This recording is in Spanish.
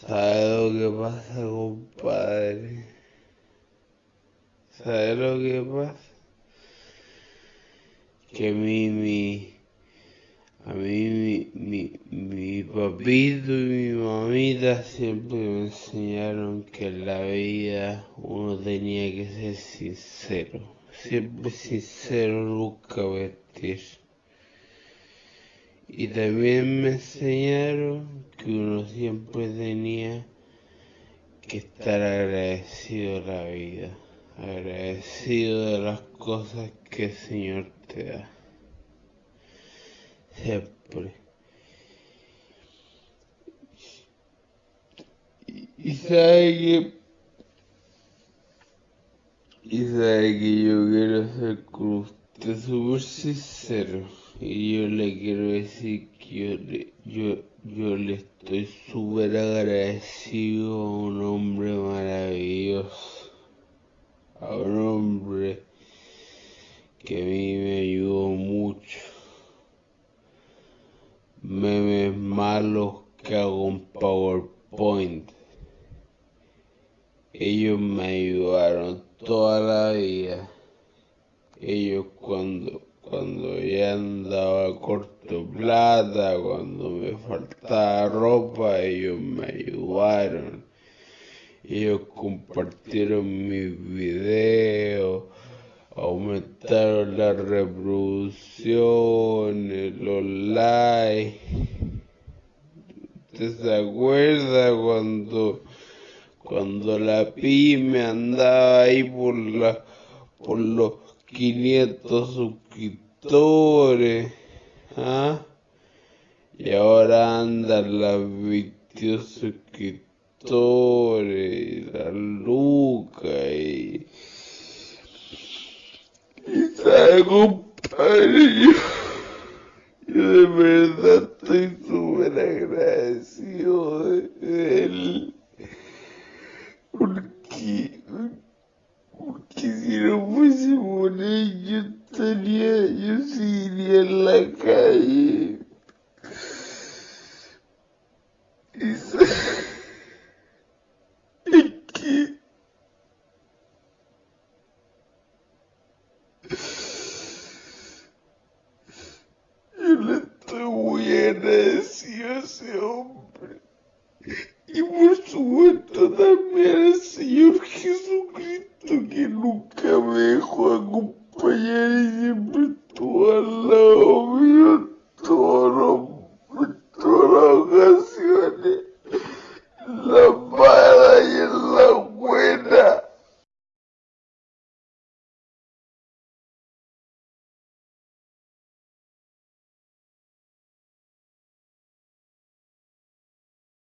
¿Sabe lo que pasa, compadre? ¿Sabe lo que pasa? Que mí, mi, a mí, mi, mi, papito y mi mamita siempre me enseñaron que en la vida uno tenía que ser sincero. Siempre sincero, nunca vestir. Y también me enseñaron que uno siempre tenía que estar agradecido a la vida, agradecido de las cosas que el Señor te da. Siempre. Y, sabe que y sabe que yo quiero ser con usted súper sincero. Y yo le quiero decir que yo yo, yo le estoy súper agradecido a un hombre maravilloso. A un hombre que a mí me ayudó mucho. Memes malos que hago en PowerPoint. Ellos me ayudaron toda la vida. Ellos cuando cuando ya andaba corto plata, cuando me faltaba ropa, ellos me ayudaron. Ellos compartieron mis videos, aumentaron las reproducciones, los likes. ¿Usted se cuando, cuando la pyme andaba ahí por la, por los 500 suscriptores. ¿ah? Y ahora andan las 22 suscriptores, la Luca y. Y sabe, compadre, yo, yo de verdad estoy súper agradecido de él. merecia ser. E por sua a merece que Jesus é Cristo que nunca me dejó a y siempre estuvo al lado